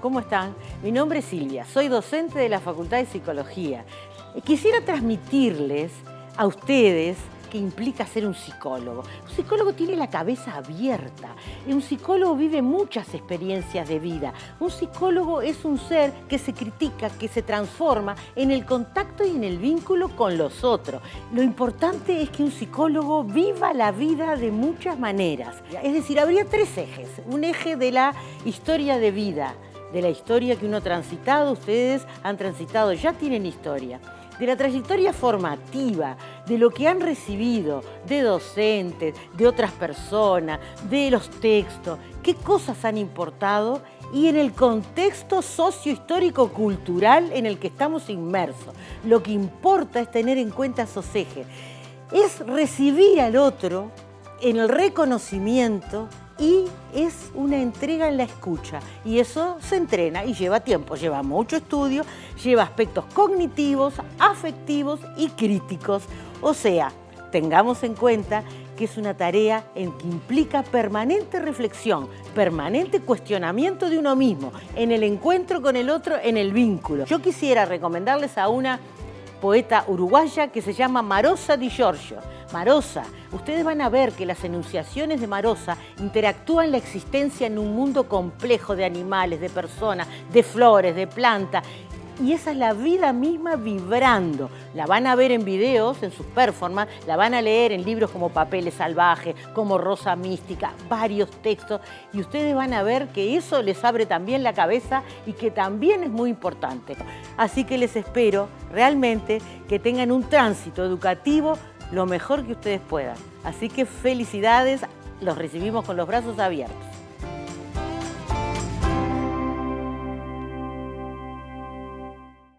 ¿cómo están? Mi nombre es Silvia, soy docente de la Facultad de Psicología. Quisiera transmitirles a ustedes qué implica ser un psicólogo. Un psicólogo tiene la cabeza abierta. Un psicólogo vive muchas experiencias de vida. Un psicólogo es un ser que se critica, que se transforma en el contacto y en el vínculo con los otros. Lo importante es que un psicólogo viva la vida de muchas maneras. Es decir, habría tres ejes. Un eje de la historia de vida, de la historia que uno ha transitado, ustedes han transitado, ya tienen historia de la trayectoria formativa, de lo que han recibido de docentes, de otras personas, de los textos, qué cosas han importado y en el contexto sociohistórico-cultural en el que estamos inmersos. Lo que importa es tener en cuenta esos ejes. Es recibir al otro en el reconocimiento y es una entrega en la escucha y eso se entrena y lleva tiempo, lleva mucho estudio, lleva aspectos cognitivos, afectivos y críticos. O sea, tengamos en cuenta que es una tarea en que implica permanente reflexión, permanente cuestionamiento de uno mismo, en el encuentro con el otro, en el vínculo. Yo quisiera recomendarles a una poeta uruguaya que se llama Marosa Di Giorgio. Marosa, ustedes van a ver que las enunciaciones de Marosa interactúan la existencia en un mundo complejo de animales, de personas, de flores, de plantas, y esa es la vida misma vibrando. La van a ver en videos, en sus performances, la van a leer en libros como Papeles Salvajes, como Rosa Mística, varios textos, y ustedes van a ver que eso les abre también la cabeza y que también es muy importante. Así que les espero realmente que tengan un tránsito educativo lo mejor que ustedes puedan. Así que felicidades, los recibimos con los brazos abiertos.